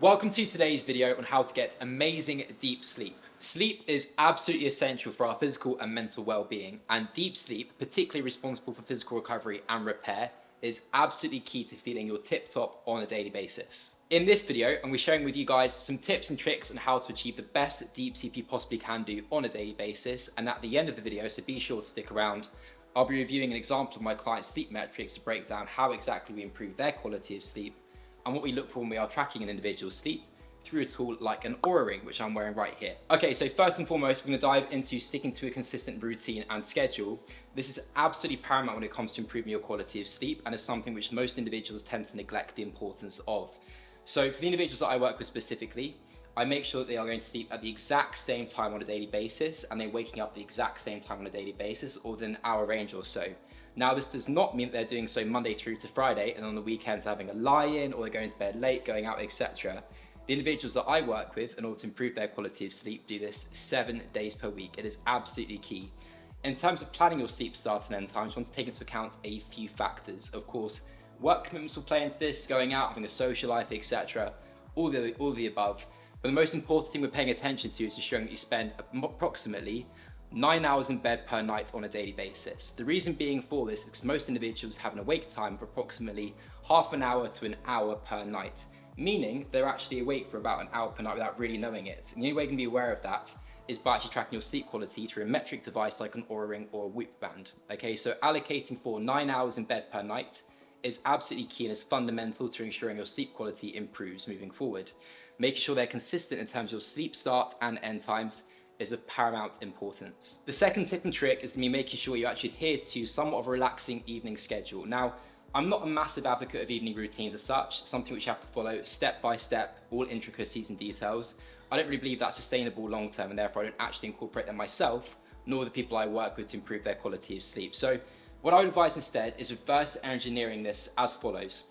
Welcome to today's video on how to get amazing deep sleep. Sleep is absolutely essential for our physical and mental well-being and deep sleep, particularly responsible for physical recovery and repair, is absolutely key to feeling your tip-top on a daily basis. In this video, I'm going to be sharing with you guys some tips and tricks on how to achieve the best deep sleep you possibly can do on a daily basis and at the end of the video, so be sure to stick around, I'll be reviewing an example of my client's sleep metrics to break down how exactly we improve their quality of sleep and what we look for when we are tracking an individual's sleep through a tool like an Oura Ring, which I'm wearing right here. Okay, so first and foremost, we're gonna dive into sticking to a consistent routine and schedule. This is absolutely paramount when it comes to improving your quality of sleep, and is something which most individuals tend to neglect the importance of. So for the individuals that I work with specifically, I make sure that they are going to sleep at the exact same time on a daily basis and they're waking up the exact same time on a daily basis or within an hour range or so. Now this does not mean that they're doing so Monday through to Friday and on the weekends having a lie-in or they're going to bed late, going out, etc. The individuals that I work with in order to improve their quality of sleep do this seven days per week. It is absolutely key. In terms of planning your sleep start and end times, you want to take into account a few factors. Of course, Work commitments will play into this, going out, having a social life, etc. All the, all the above. But the most important thing we're paying attention to is ensuring that you spend approximately nine hours in bed per night on a daily basis. The reason being for this is because most individuals have an awake time of approximately half an hour to an hour per night, meaning they're actually awake for about an hour per night without really knowing it. And the only way you can be aware of that is by actually tracking your sleep quality through a metric device like an Oura Ring or a Whoop band. Okay, so allocating for nine hours in bed per night is absolutely key and is fundamental to ensuring your sleep quality improves moving forward. Making sure they're consistent in terms of your sleep start and end times is of paramount importance. The second tip and trick is to be making sure you actually adhere to somewhat of a relaxing evening schedule. Now, I'm not a massive advocate of evening routines as such, something which you have to follow step by step, all intricacies and details. I don't really believe that's sustainable long term and therefore I don't actually incorporate them myself, nor the people I work with to improve their quality of sleep. So what I would advise instead is reverse engineering this as follows.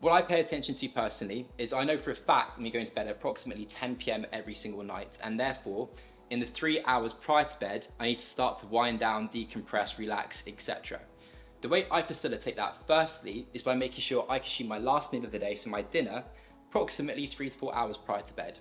What I pay attention to personally is I know for a fact I'm going to bed at approximately 10 p.m. every single night and therefore in the three hours prior to bed I need to start to wind down, decompress, relax, etc. The way I facilitate that firstly is by making sure I consume my last meal of the day, so my dinner, approximately three to four hours prior to bed.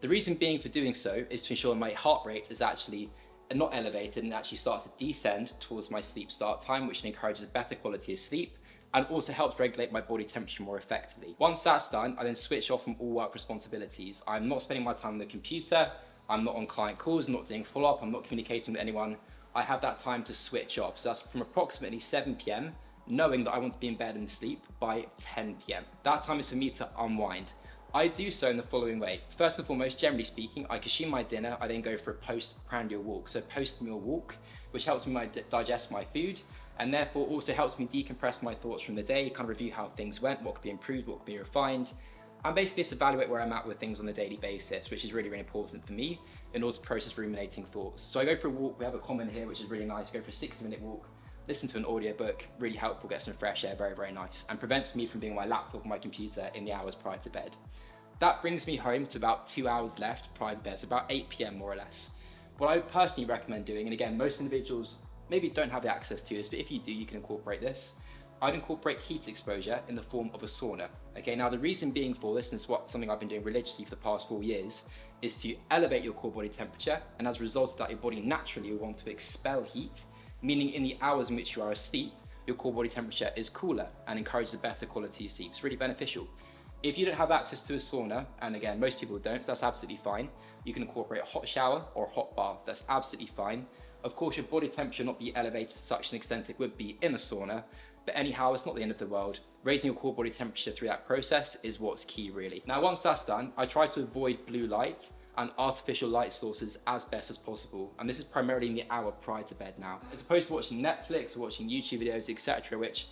The reason being for doing so is to ensure my heart rate is actually not elevated and actually starts to descend towards my sleep start time, which encourages a better quality of sleep and also helps regulate my body temperature more effectively. Once that's done, I then switch off from all work responsibilities. I'm not spending my time on the computer, I'm not on client calls, I'm not doing follow-up, I'm not communicating with anyone. I have that time to switch off. So that's from approximately 7 p.m., knowing that I want to be in bed and sleep by 10 p.m. That time is for me to unwind. I do so in the following way. First and foremost, generally speaking, I consume my dinner, I then go for a post-prandial walk, so post-meal walk, which helps me digest my food, and therefore also helps me decompress my thoughts from the day, kind of review how things went, what could be improved, what could be refined, and basically just evaluate where I'm at with things on a daily basis, which is really, really important for me in order to process ruminating thoughts. So I go for a walk, we have a common here, which is really nice, go for a 60 minute walk, listen to an audiobook, really helpful, get some fresh air, very, very nice, and prevents me from being on my laptop or my computer in the hours prior to bed. That brings me home to about two hours left prior to bed, so about 8 p.m. more or less. What I personally recommend doing, and again, most individuals maybe don't have the access to this, but if you do, you can incorporate this. I'd incorporate heat exposure in the form of a sauna. Okay, now the reason being for this, and it's what something I've been doing religiously for the past four years, is to elevate your core body temperature, and as a result of that, your body naturally will want to expel heat, meaning in the hours in which you are asleep, your core body temperature is cooler and encourages a better quality of sleep. It's really beneficial. If you don't have access to a sauna, and again, most people don't, so that's absolutely fine, you can incorporate a hot shower or a hot bath, that's absolutely fine. Of course, your body temperature not be elevated to such an extent it would be in a sauna, but anyhow, it's not the end of the world. Raising your core body temperature through that process is what's key really. Now, once that's done, I try to avoid blue light and artificial light sources as best as possible. And this is primarily in the hour prior to bed now. As opposed to watching Netflix or watching YouTube videos, etc., which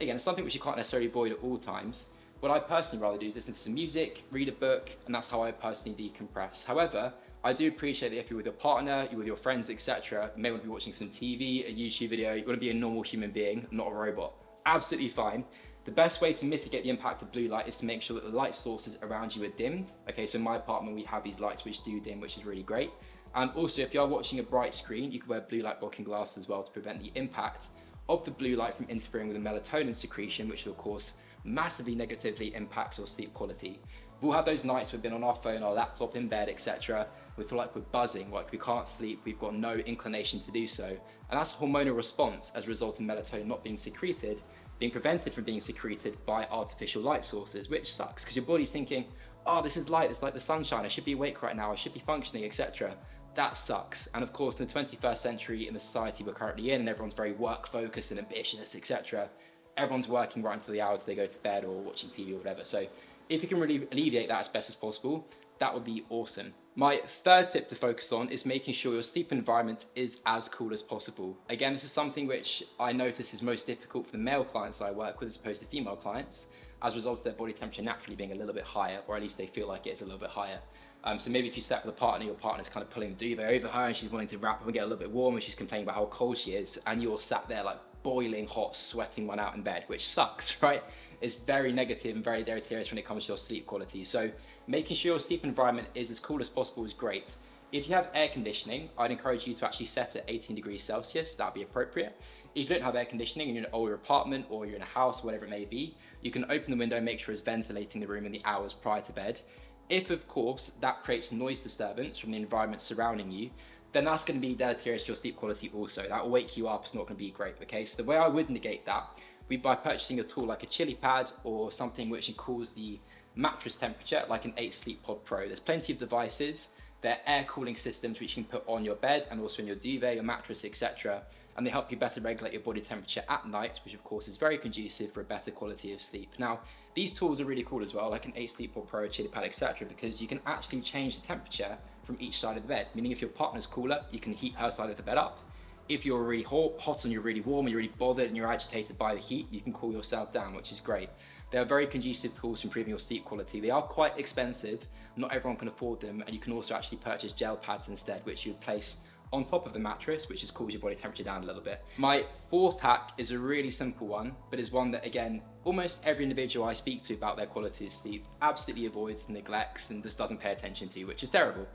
again, is something which you can't necessarily avoid at all times. What I personally rather do is listen to some music, read a book, and that's how I personally decompress. However, I do appreciate that if you're with your partner, you're with your friends, etc., you may want to be watching some TV, a YouTube video, you want to be a normal human being, not a robot. Absolutely fine. The best way to mitigate the impact of blue light is to make sure that the light sources around you are dimmed. Okay, so in my apartment we have these lights which do dim, which is really great. And also if you are watching a bright screen, you can wear blue light blocking glasses as well to prevent the impact of the blue light from interfering with the melatonin secretion, which will of course massively negatively impact your sleep quality. We'll have those nights we've been on our phone, our laptop, in bed, etc. We feel like we're buzzing, like we can't sleep, we've got no inclination to do so. And that's a hormonal response as a result of melatonin not being secreted, being prevented from being secreted by artificial light sources, which sucks because your body's thinking, oh, this is light, it's like the sunshine, I should be awake right now, I should be functioning, etc. That sucks. And of course, in the 21st century, in the society we're currently in, and everyone's very work focused and ambitious, etc., everyone's working right until the hour they go to bed or watching TV or whatever. So if you can really alleviate that as best as possible, that would be awesome. My third tip to focus on is making sure your sleep environment is as cool as possible. Again, this is something which I notice is most difficult for the male clients I work with as opposed to female clients, as a result of their body temperature naturally being a little bit higher, or at least they feel like it is a little bit higher. Um, so maybe if you sat with a partner, your partner's kind of pulling the duvet over her and she's wanting to wrap up and get a little bit warm and she's complaining about how cold she is, and you're sat there like boiling hot, sweating one out in bed, which sucks, right? It's very negative and very deleterious when it comes to your sleep quality. So making sure your sleep environment is as cool as possible is great. If you have air conditioning, I'd encourage you to actually set it 18 degrees Celsius, that'd be appropriate. If you don't have air conditioning and you're in an older apartment or you're in a house, whatever it may be, you can open the window and make sure it's ventilating the room in the hours prior to bed. If, of course, that creates noise disturbance from the environment surrounding you, then that's going to be deleterious to your sleep quality also. That will wake you up, it's not going to be great, okay? So the way I would negate that we by purchasing a tool like a chili pad or something which cools the mattress temperature like an 8 Sleep Pod Pro. There's plenty of devices, they're air cooling systems which you can put on your bed and also in your duvet, your mattress, etc. And they help you better regulate your body temperature at night, which of course is very conducive for a better quality of sleep. Now, these tools are really cool as well, like an 8 Sleep Pod Pro, Chili Pad, etc. because you can actually change the temperature from each side of the bed, meaning if your partner's cooler, you can heat her side of the bed up if you're really hot, hot and you're really warm, and you're really bothered and you're agitated by the heat, you can cool yourself down, which is great. They are very conducive tools for improving your sleep quality. They are quite expensive, not everyone can afford them, and you can also actually purchase gel pads instead, which you would place on top of the mattress, which just cools your body temperature down a little bit. My fourth hack is a really simple one, but is one that, again, almost every individual I speak to about their quality of sleep absolutely avoids, neglects, and just doesn't pay attention to, which is terrible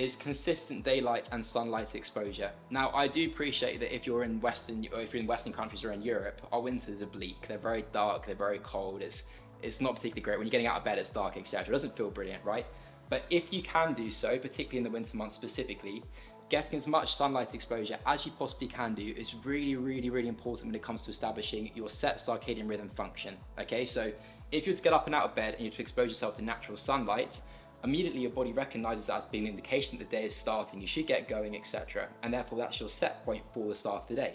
is consistent daylight and sunlight exposure. Now, I do appreciate that if you're in Western, or if you're in Western countries or in Europe, our winters are bleak. They're very dark. They're very cold. It's it's not particularly great when you're getting out of bed. It's dark, etc. It doesn't feel brilliant, right? But if you can do so, particularly in the winter months specifically, getting as much sunlight exposure as you possibly can do is really, really, really important when it comes to establishing your set circadian rhythm function. Okay, so if you were to get up and out of bed and you were to expose yourself to natural sunlight, immediately your body recognizes that as being an indication that the day is starting, you should get going, etc. And therefore that's your set point for the start of the day.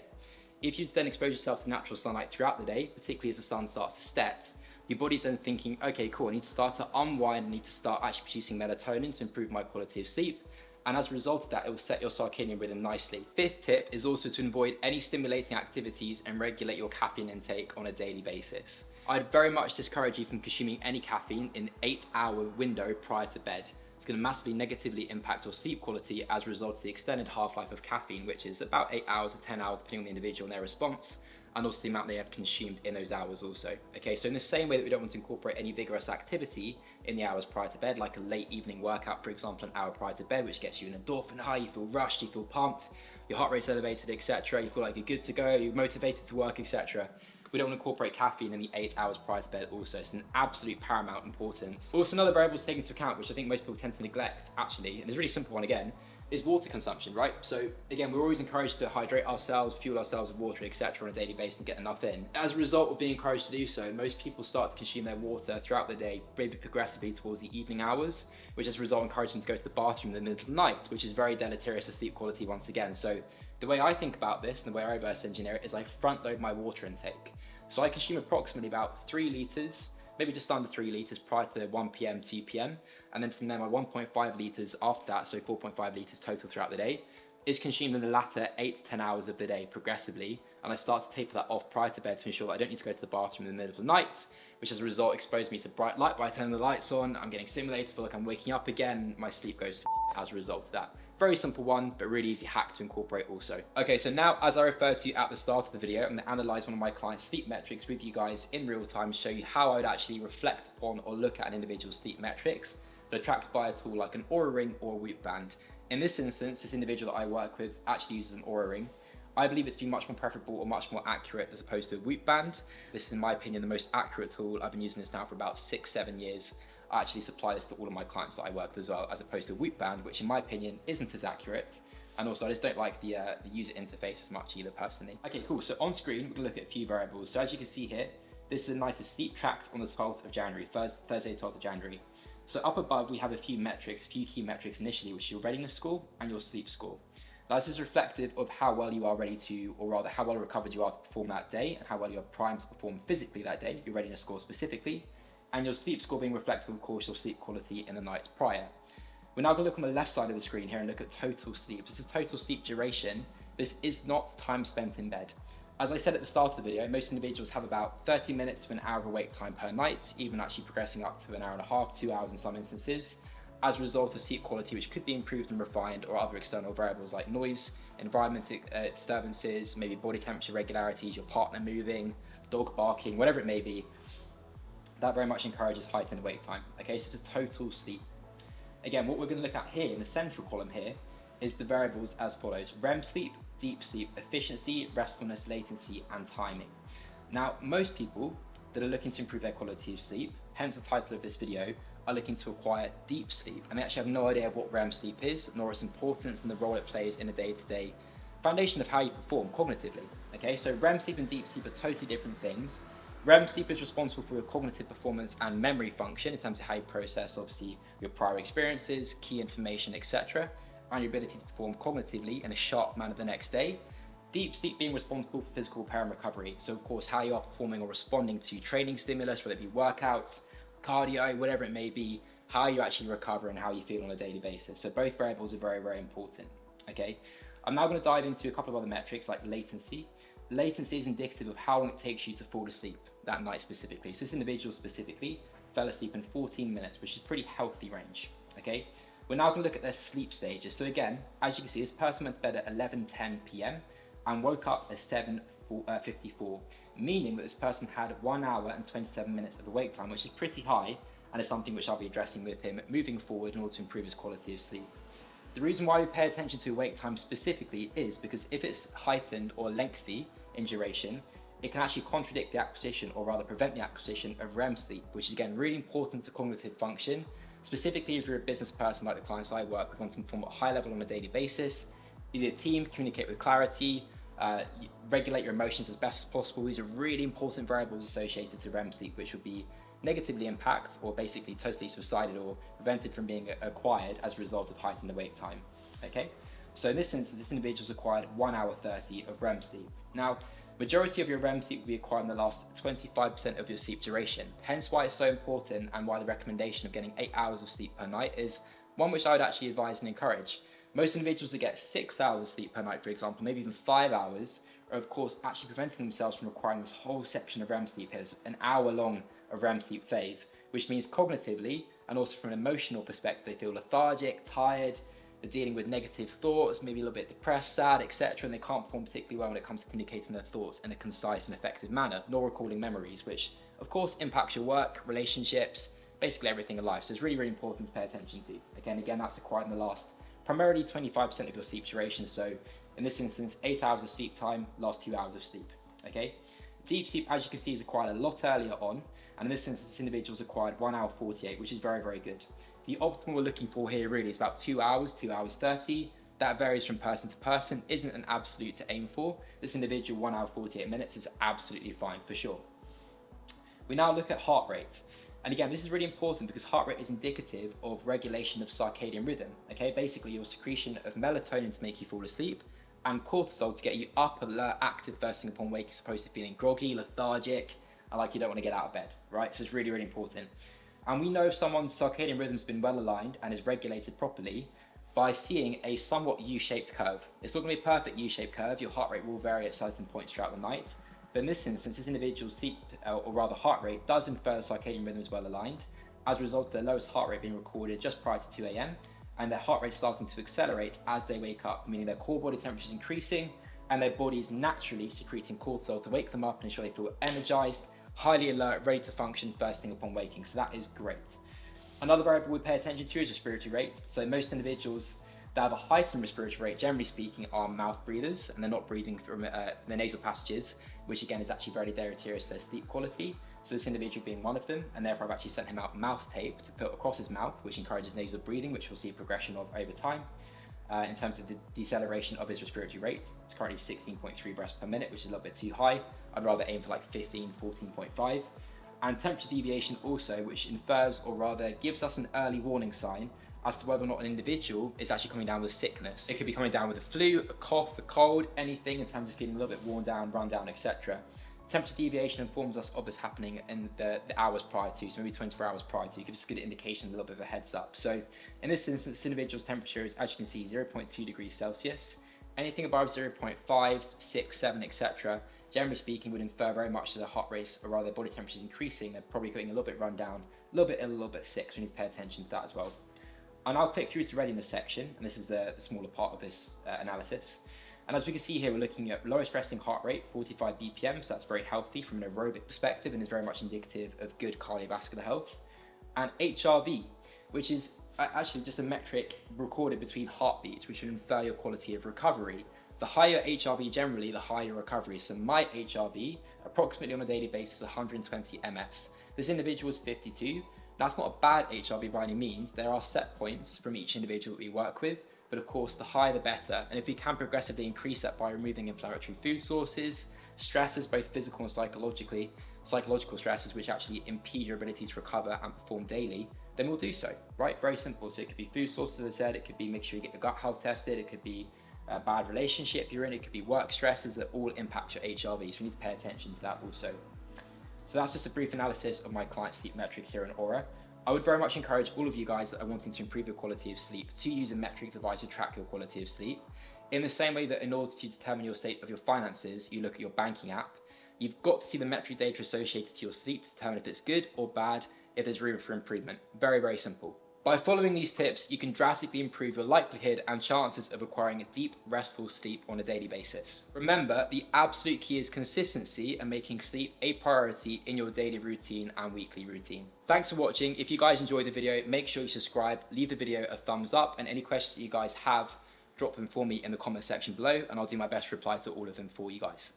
If you then expose yourself to natural sunlight throughout the day, particularly as the sun starts to set, your body's then thinking, okay, cool, I need to start to unwind, I need to start actually producing melatonin to improve my quality of sleep. And as a result of that, it will set your circadian rhythm nicely. Fifth tip is also to avoid any stimulating activities and regulate your caffeine intake on a daily basis. I'd very much discourage you from consuming any caffeine in 8 hour window prior to bed. It's going to massively negatively impact your sleep quality as a result of the extended half-life of caffeine, which is about 8 hours to 10 hours depending on the individual and their response, and also the amount they have consumed in those hours also. Okay, so in the same way that we don't want to incorporate any vigorous activity in the hours prior to bed, like a late evening workout, for example, an hour prior to bed, which gets you an endorphin high, you feel rushed, you feel pumped, your heart rate's elevated, etc. You feel like you're good to go, you're motivated to work, etc we don't want to incorporate caffeine in the eight hours prior to bed also. It's an absolute paramount importance. Also another variable to take into account, which I think most people tend to neglect actually, and it's a really simple one again, is water consumption, right? So again, we're always encouraged to hydrate ourselves, fuel ourselves with water, etc. on a daily basis and get enough in. As a result of being encouraged to do so, most people start to consume their water throughout the day, maybe progressively towards the evening hours, which as a result encourages them to go to the bathroom in the middle of the night, which is very deleterious to sleep quality once again. So the way I think about this and the way I reverse engineer it is I front load my water intake. So I consume approximately about three litres, maybe just under three litres prior to 1 p.m., 2 p.m. And then from there, my 1.5 litres after that, so 4.5 litres total throughout the day, is consumed in the latter 8 to 10 hours of the day progressively. And I start to taper that off prior to bed to ensure that I don't need to go to the bathroom in the middle of the night, which as a result exposes me to bright light by turning the lights on. I'm getting stimulated, feel like I'm waking up again. My sleep goes as a result of that. Very simple one, but really easy hack to incorporate also. Okay, so now as I referred to at the start of the video, I'm gonna analyze one of my clients' sleep metrics with you guys in real time, to show you how I would actually reflect upon or look at an individual's sleep metrics, that are tracked by a tool like an Oura Ring or a Whoop Band. In this instance, this individual that I work with actually uses an Oura Ring. I believe it to be much more preferable or much more accurate as opposed to a Whoop Band. This is, in my opinion, the most accurate tool. I've been using this now for about six, seven years I actually supply this to all of my clients that I work with as well, as opposed to Whoop Band, which in my opinion isn't as accurate. And also I just don't like the, uh, the user interface as much either personally. Okay, cool, so on screen, we're gonna look at a few variables. So as you can see here, this is a night of sleep tracked on the 12th of January, Thursday, 12th of January. So up above, we have a few metrics, a few key metrics initially, which is your readiness score and your sleep score. Now this is reflective of how well you are ready to, or rather how well recovered you are to perform that day and how well you are primed to perform physically that day, your readiness score specifically, and your sleep score being reflective of course your sleep quality in the nights prior. We're now going to look on the left side of the screen here and look at total sleep. This is total sleep duration. This is not time spent in bed. As I said at the start of the video, most individuals have about 30 minutes to an hour of awake time per night, even actually progressing up to an hour and a half, two hours in some instances, as a result of sleep quality which could be improved and refined or other external variables like noise, environmental uh, disturbances, maybe body temperature regularities, your partner moving, dog barking, whatever it may be. That very much encourages heightened wake time. Okay, so it's a total sleep. Again, what we're going to look at here in the central column here is the variables as follows. REM sleep, deep sleep, efficiency, restfulness, latency, and timing. Now, most people that are looking to improve their quality of sleep, hence the title of this video, are looking to acquire deep sleep and they actually have no idea what REM sleep is, nor its importance and the role it plays in a day-to-day -day foundation of how you perform cognitively. Okay, so REM sleep and deep sleep are totally different things. REM sleep is responsible for your cognitive performance and memory function in terms of how you process obviously your prior experiences, key information, etc and your ability to perform cognitively in a sharp manner the next day. Deep sleep being responsible for physical repair and recovery. So of course, how you are performing or responding to training stimulus, whether it be workouts, cardio, whatever it may be, how you actually recover and how you feel on a daily basis. So both variables are very, very important, okay? I'm now gonna dive into a couple of other metrics like latency. Latency is indicative of how long it takes you to fall asleep that night specifically. So this individual specifically fell asleep in 14 minutes, which is pretty healthy range, okay? We're now going to look at their sleep stages. So again, as you can see, this person went to bed at 11.10 p.m. and woke up at 7.54, uh, meaning that this person had 1 hour and 27 minutes of awake time, which is pretty high, and is something which I'll be addressing with him moving forward in order to improve his quality of sleep. The reason why we pay attention to awake time specifically is because if it's heightened or lengthy in duration, it can actually contradict the acquisition or rather prevent the acquisition of REM sleep, which is again really important to cognitive function Specifically, if you're a business person like the clients I work with, want to form a high level on a daily basis, be a team, communicate with clarity, uh, regulate your emotions as best as possible. These are really important variables associated to REM sleep, which would be negatively impacted or basically totally subsided or prevented from being acquired as a result of heightened awake time. Okay, so in this instance, this individual's acquired 1 hour 30 of REM sleep. Now, Majority of your REM sleep will be acquired in the last 25% of your sleep duration. Hence why it's so important and why the recommendation of getting 8 hours of sleep per night is one which I would actually advise and encourage. Most individuals that get 6 hours of sleep per night, for example, maybe even 5 hours, are of course actually preventing themselves from requiring this whole section of REM sleep here, an hour long of REM sleep phase, which means cognitively and also from an emotional perspective they feel lethargic, tired, they're dealing with negative thoughts, maybe a little bit depressed, sad, etc., and they can't perform particularly well when it comes to communicating their thoughts in a concise and effective manner, nor recalling memories, which of course impacts your work, relationships, basically everything in life. So it's really, really important to pay attention to. Again, again, that's acquired in the last primarily 25% of your sleep duration. So in this instance, eight hours of sleep time, last two hours of sleep. Okay. Deep sleep, as you can see, is acquired a lot earlier on, and in this instance, this individual's acquired one hour 48, which is very, very good. The optimal we're looking for here really is about two hours, two hours 30. That varies from person to person, isn't an absolute to aim for. This individual, one hour 48 minutes is absolutely fine for sure. We now look at heart rate. And again, this is really important because heart rate is indicative of regulation of circadian rhythm. Okay, basically your secretion of melatonin to make you fall asleep and cortisol to get you up, alert, active first thing upon waking, supposed to feeling groggy, lethargic, and like you don't want to get out of bed, right? So it's really, really important. And we know if someone's circadian rhythm's been well aligned and is regulated properly by seeing a somewhat U-shaped curve. It's not going to be a perfect U-shaped curve, your heart rate will vary at certain points throughout the night, but in this instance, this individual's sleep, uh, or rather heart rate, does infer circadian rhythm is well aligned, as a result of their lowest heart rate being recorded just prior to 2 a.m., and their heart rate starting to accelerate as they wake up, meaning their core body temperature is increasing, and their body is naturally secreting cortisol to wake them up and ensure they feel energized highly alert, ready to function first thing upon waking. So that is great. Another variable we pay attention to is respiratory rate. So most individuals that have a heightened respiratory rate, generally speaking, are mouth breathers and they're not breathing from uh, the nasal passages, which again is actually very deleterious to their sleep quality. So this individual being one of them, and therefore I've actually sent him out mouth tape to put across his mouth, which encourages nasal breathing, which we'll see progression of over time. Uh, in terms of the deceleration of his respiratory rate, it's currently 16.3 breaths per minute, which is a little bit too high. I'd rather aim for like 15, 14.5. And temperature deviation also, which infers or rather gives us an early warning sign as to whether or not an individual is actually coming down with sickness. It could be coming down with a flu, a cough, a cold, anything in terms of feeling a little bit worn down, run down, etc. Temperature deviation informs us of this happening in the, the, hours prior to, so maybe 24 hours prior to, gives us a good indication, a little bit of a heads up. So in this instance, this individual's temperature is, as you can see, 0.2 degrees Celsius. Anything above 0.5, 6, 7, etc., generally speaking, would infer very much that the heart rate, or rather body temperature is increasing, they're probably getting a little bit run down, a little bit ill, a little bit sick, so we need to pay attention to that as well. And I'll click through to the readiness section, and this is the, the smaller part of this uh, analysis. And as we can see here, we're looking at lowest resting heart rate, 45 BPM, so that's very healthy from an aerobic perspective and is very much indicative of good cardiovascular health. And HRV, which is uh, actually just a metric recorded between heartbeats, which would infer your quality of recovery. The higher HRV generally, the higher recovery. So my HRV, approximately on a daily basis, 120 ms. This individual is 52, that's not a bad HRV by any means. There are set points from each individual that we work with, but of course the higher the better. And if we can progressively increase that by removing inflammatory food sources, stresses both physical and psychologically, psychological stresses which actually impede your ability to recover and perform daily, then we'll do so, right? Very simple. So it could be food sources, as I said, it could be make sure you get your gut health tested, it could be a bad relationship you're in, it could be work stresses that all impact your HRV. So we need to pay attention to that also. So that's just a brief analysis of my client sleep metrics here in Oura. I would very much encourage all of you guys that are wanting to improve your quality of sleep to use a metric device to track your quality of sleep. In the same way that in order to determine your state of your finances, you look at your banking app, you've got to see the metric data associated to your sleep to determine if it's good or bad, if there's room for improvement. Very, very simple. By following these tips, you can drastically improve your likelihood and chances of acquiring a deep, restful sleep on a daily basis. Remember, the absolute key is consistency and making sleep a priority in your daily routine and weekly routine. Thanks for watching. If you guys enjoyed the video, make sure you subscribe, leave the video a thumbs up, and any questions you guys have, drop them for me in the comment section below, and I'll do my best to reply to all of them for you guys.